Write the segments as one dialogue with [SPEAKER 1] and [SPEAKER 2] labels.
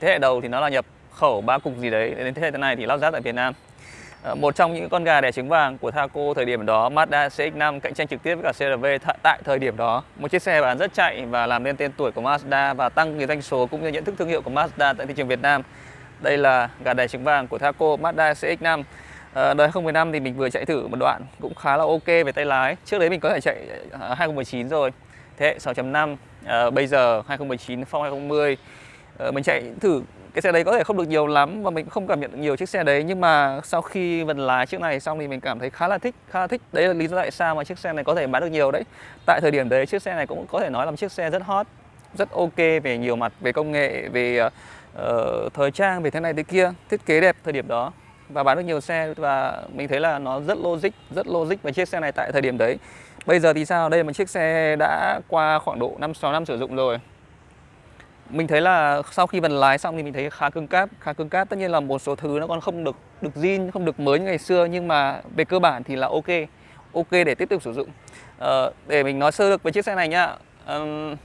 [SPEAKER 1] thế hệ đầu thì nó là nhập khẩu ba cục gì đấy đến thế hệ này thì lắp ráp tại Việt Nam. Ờ, một trong những con gà đẻ trứng vàng của Thaco thời điểm đó Mazda CX-5 cạnh tranh trực tiếp với cả CRV tại thời điểm đó. Một chiếc xe bán rất chạy và làm nên tên tuổi của Mazda và tăng cái doanh số cũng như nhận thức thương hiệu của Mazda tại thị trường Việt Nam. Đây là gà đẻ trứng vàng của Thaco Mazda CX-5 à, ờ, đời 2015 thì mình vừa chạy thử một đoạn cũng khá là ok về tay lái. Trước đấy mình có thể chạy ờ, 2019 rồi thế hệ 6.5 à, bây giờ 2019 phong 2020 Ờ, mình chạy thử cái xe đấy có thể không được nhiều lắm và mình không cảm nhận được nhiều chiếc xe đấy nhưng mà sau khi vần lái chiếc này xong thì mình cảm thấy khá là thích khá là thích. Đấy là lý do tại sao mà chiếc xe này có thể bán được nhiều đấy. Tại thời điểm đấy chiếc xe này cũng có thể nói là một chiếc xe rất hot rất ok về nhiều mặt về công nghệ về uh, thời trang về thế này thế kia thiết kế đẹp thời điểm đó và bán được nhiều xe và mình thấy là nó rất logic rất logic về chiếc xe này tại thời điểm đấy. Bây giờ thì sao? Đây là một chiếc xe đã qua khoảng độ 5 6 năm sử dụng rồi mình thấy là sau khi vần lái xong thì mình thấy khá cứng cáp khá cứng cáp. Tất nhiên là một số thứ nó còn không được được zin không được mới như ngày xưa nhưng mà về cơ bản thì là ok ok để tiếp tục sử dụng. Ờ, để mình nói sơ lược về chiếc xe này nhá. Um,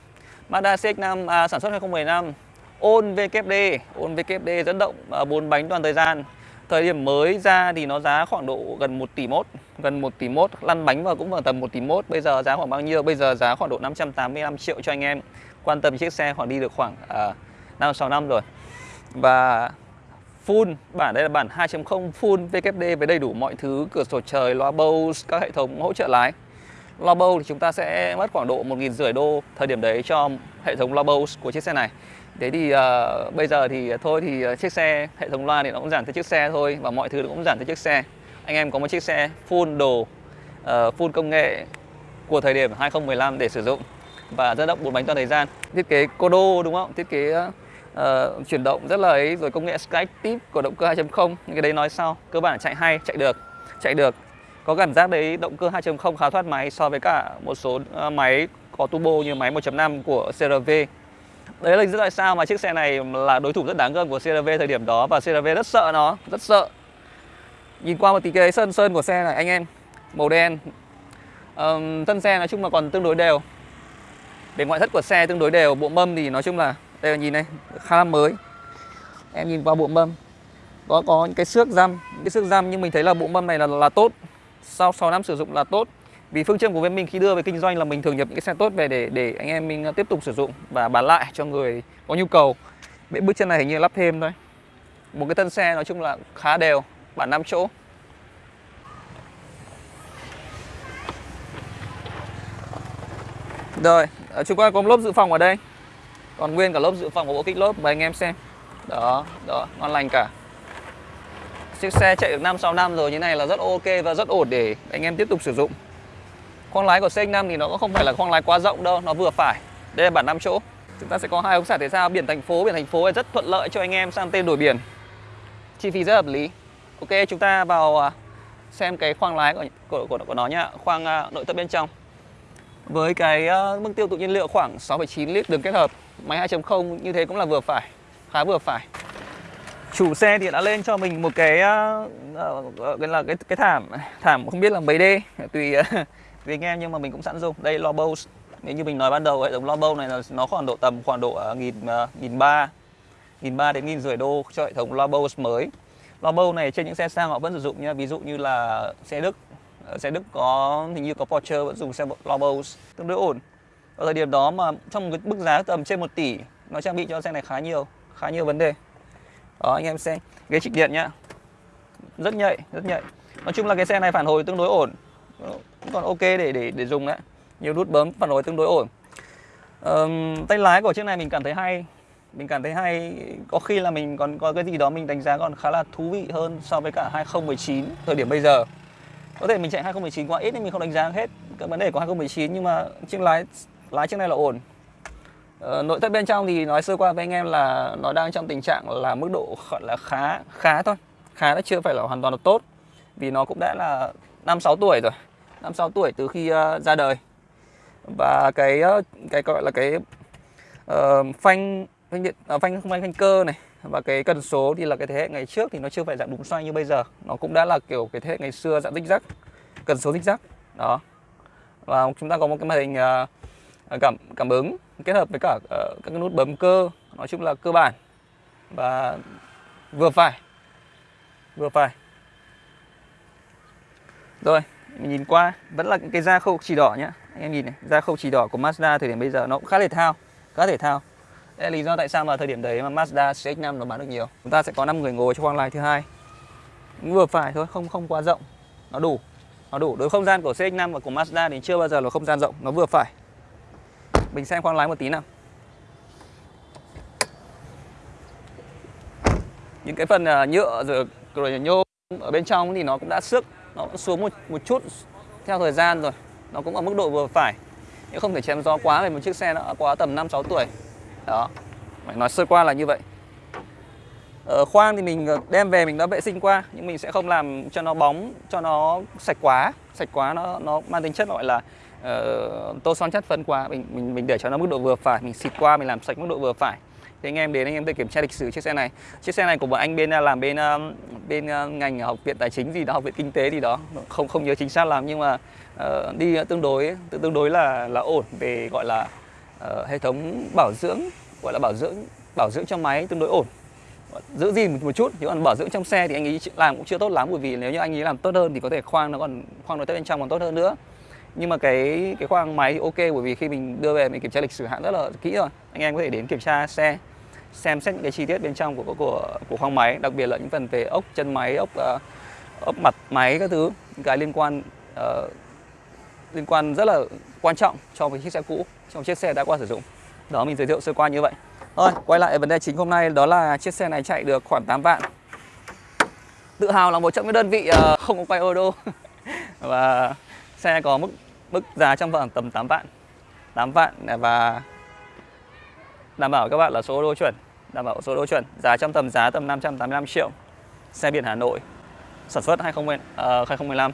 [SPEAKER 1] Mazda CX-5 à, sản xuất 2015 ôn VKD ôn VKD dẫn động ờ, bốn bánh toàn thời gian. Thời điểm mới ra thì nó giá khoảng độ gần 1 tỷ mốt gần 1 tỷ mốt. Lăn bánh vào cũng vào tầm 1 tỷ mốt bây giờ giá khoảng bao nhiêu? Bây giờ giá khoảng độ 585 triệu cho anh em quan tâm chiếc xe khoảng đi được khoảng à, năm 5 6 năm rồi. Và full, bản đây là bản 2.0 full VKD với đầy đủ mọi thứ, cửa sổ trời, loa Bose, các hệ thống hỗ trợ lái. Loa Bose thì chúng ta sẽ mất khoảng độ 1 rưỡi đô thời điểm đấy cho hệ thống loa Bose của chiếc xe này. Thế thì uh, bây giờ thì thôi thì à, chiếc xe hệ thống loa thì nó cũng giảm theo chiếc xe thôi và mọi thứ nó cũng giảm theo chiếc xe. Anh em có một chiếc xe full đồ, uh, full công nghệ của thời điểm 2015 để sử dụng và dẫn động bốn bánh toàn thời gian. Thiết kế codo đúng không? Thiết kế uh, chuyển động rất là ấy rồi công nghệ skytip của động cơ 2.0 những cái đấy nói sau. Cơ bản chạy hay chạy được chạy được. Có cảm giác đấy động cơ 2.0 khá thoát máy so với cả một số uh, máy có turbo như máy 1.5 của CRV đấy là lý do tại sao mà chiếc xe này là đối thủ rất đáng gờm của CRV thời điểm đó và CRV rất sợ nó rất sợ. Nhìn qua một tí cái sơn sơn của xe này anh em màu đen. Um, thân xe nói chung là còn tương đối đều để ngoại thất của xe tương đối đều, bộ mâm thì nói chung là đây là nhìn này, khá là mới. Em nhìn qua bộ mâm có có những cái xước răm, cái xước răm nhưng mình thấy là bộ mâm này là là tốt. Sau 6 năm sử dụng là tốt. Vì phương châm của bên mình khi đưa về kinh doanh là mình thường nhập những cái xe tốt về để để anh em mình ờ, tiếp tục sử dụng và bán lại cho người có nhu cầu. Bệ bước chân này hình như lắp thêm thôi. Một cái thân xe nói chung là khá đều, bản 5 chỗ. Rồi, Ờ, chúng ta có một lốp dự phòng ở đây. Còn nguyên cả lốp dự phòng của bộ kích lốp mời anh em xem. Đó đó ngon lành cả. Chiếc xe chạy được 5 6 năm rồi như này là rất ok và rất ổn để anh em tiếp tục sử dụng. Khoang lái của CX-5 thì nó cũng không phải là khoang lái quá rộng đâu nó vừa phải. Đây là bản 5 chỗ. Chúng ta sẽ có hai ống xả thể thao biển thành phố. Biển thành phố rất thuận lợi cho anh em sang tên đổi biển. Chi phí rất hợp lý. Ok chúng ta vào à, xem cái khoang lái của của, của, của nó nhá. Khoang à, nội thất bên trong với cái uh, mức tiêu thụ nhiên liệu khoảng 6,9 lít đường kết hợp Máy 2.0 như thế cũng là vừa phải Khá vừa phải. Chủ xe thì đã lên cho mình một cái uh, uh, là cái cái thảm thảm không biết là mấy D tùy uh, tùy anh em nhưng mà mình cũng sẵn dùng. Đây lo nếu như mình nói ban đầu hệ thống lobo này là nó khoảng độ tầm khoảng độ nghìn nghìn ba nghìn ba đến nghìn rưỡi đô cho hệ thống lobo mới. Lobo này trên những xe sang họ vẫn sử dụng nha ví dụ như là xe Đức ở xe Đức có hình như có Porsche vẫn dùng xe Lobos tương đối ổn. Ở thời điểm đó mà trong một cái mức giá tầm trên 1 tỷ nó trang bị cho xe này khá nhiều khá nhiều vấn đề. Đó anh em xem ghế trịch điện nhá. Rất nhạy rất nhạy. Nói chung là cái xe này phản hồi tương đối ổn. Cũng còn ok để để để dùng đấy. Nhiều nút bấm phản hồi tương đối ổn. Um, tay lái của chiếc này mình cảm thấy hay. Mình cảm thấy hay có khi là mình còn có cái gì đó mình đánh giá còn khá là thú vị hơn so với cả 2019 thời điểm bây giờ có thể mình chạy 2019 quá ít nên mình không đánh giá hết cái vấn đề của 2019 nhưng mà chiếc lái lái chiếc này là ổn. Ờ, nội thất bên trong thì nói sơ qua với anh em là nó đang trong tình trạng là mức độ gọi là khá khá thôi. Khá nó chưa phải là hoàn toàn là tốt. Vì nó cũng đã là năm sáu tuổi rồi. năm sáu tuổi từ khi uh, ra đời. Và cái uh, cái gọi là cái uh, phanh phanh điện à, phanh không phanh phanh cơ này. Và cái cần số thì là cái thế hệ ngày trước thì nó chưa phải dạng đúng xoay như bây giờ. Nó cũng đã là kiểu cái thế hệ ngày xưa dạng tích giác cần số tích giác đó. Và chúng ta có một cái màn hình uh, cảm cảm ứng kết hợp với cả uh, các cái nút bấm cơ nói chung là cơ bản. Và vừa phải vừa phải. Rồi mình nhìn qua vẫn là cái da khâu chỉ đỏ nhá. Anh em nhìn này da khâu chỉ đỏ của Mazda thời điểm bây giờ nó cũng khá thể thao khá thể thao đây là lý do tại sao mà thời điểm đấy mà Mazda CX-5 nó bán được nhiều? Chúng ta sẽ có 5 người ngồi trong khoang lái thứ hai. Vừa phải thôi, không không quá rộng. Nó đủ nó đủ. Đối không gian của CX-5 và của Mazda thì chưa bao giờ là không gian rộng, nó vừa phải. Mình xem khoang lái một tí nào. Những cái phần à, nhựa rồi rồi nhôm ở bên trong thì nó cũng đã xước, nó cũng xuống một một chút theo thời gian rồi. Nó cũng ở mức độ vừa phải. Nhưng không thể chém gió quá về một chiếc xe nó quá tầm 5 6 tuổi đó. Phải nói sơ qua là như vậy. Ở khoang thì mình ờ, đem về mình đã vệ sinh qua nhưng mình sẽ không làm cho nó bóng cho nó sạch quá. Sạch quá nó nó mang tính chất gọi là uh, tô son chất phân quá. Mình mình mình để cho nó mức độ vừa phải mình xịt qua mình làm sạch mức độ vừa phải. Thì anh em đến anh em tự kiểm tra lịch sử chiếc xe này. Chiếc xe này của một anh bên làm bên bên ngành học viện tài chính gì đó học viện kinh tế gì đó. Không không nhớ chính xác lắm nhưng mà uh, đi tương đối tương đối là là ổn về gọi là uh, hệ thống bảo dưỡng gọi là bảo dưỡng bảo dưỡng cho máy tương đối ổn. Ờ, giữ gìn một, một chút chứ còn bảo dưỡng trong xe thì anh ấy làm cũng chưa tốt lắm bởi vì nếu như anh ấy làm tốt hơn thì có thể khoang nó còn khoang nội thất bên trong còn tốt hơn nữa. Nhưng mà cái cái khoang máy thì ok bởi vì khi mình đưa về mình kiểm tra lịch sử hãng rất là kỹ rồi. Anh em có thể đến kiểm tra xe xem xét những cái chi tiết bên trong của của của khoang máy đặc biệt là những phần về ốc chân máy ốc uh, ốc mặt máy các thứ những cái liên quan uh, liên quan rất là quan trọng cho một chiếc xe cũ trong chiếc xe đã qua sử dụng. Đó mình giới thiệu sơ qua như vậy. Thôi quay lại vấn đề chính hôm nay đó là chiếc xe này chạy được khoảng 8 vạn. Tự hào là một trong những đơn vị ờ, không có quay ô đô. Và xe có mức mức giá trong vòng tầm 8 vạn. 8 vạn à, và đảm bảo các bạn là số ô đô chuẩn đảm bảo số đô chuẩn. Giá trong tầm giá tầm 585 triệu. Xe biển Hà Nội sản xuất 2010, uh, 2015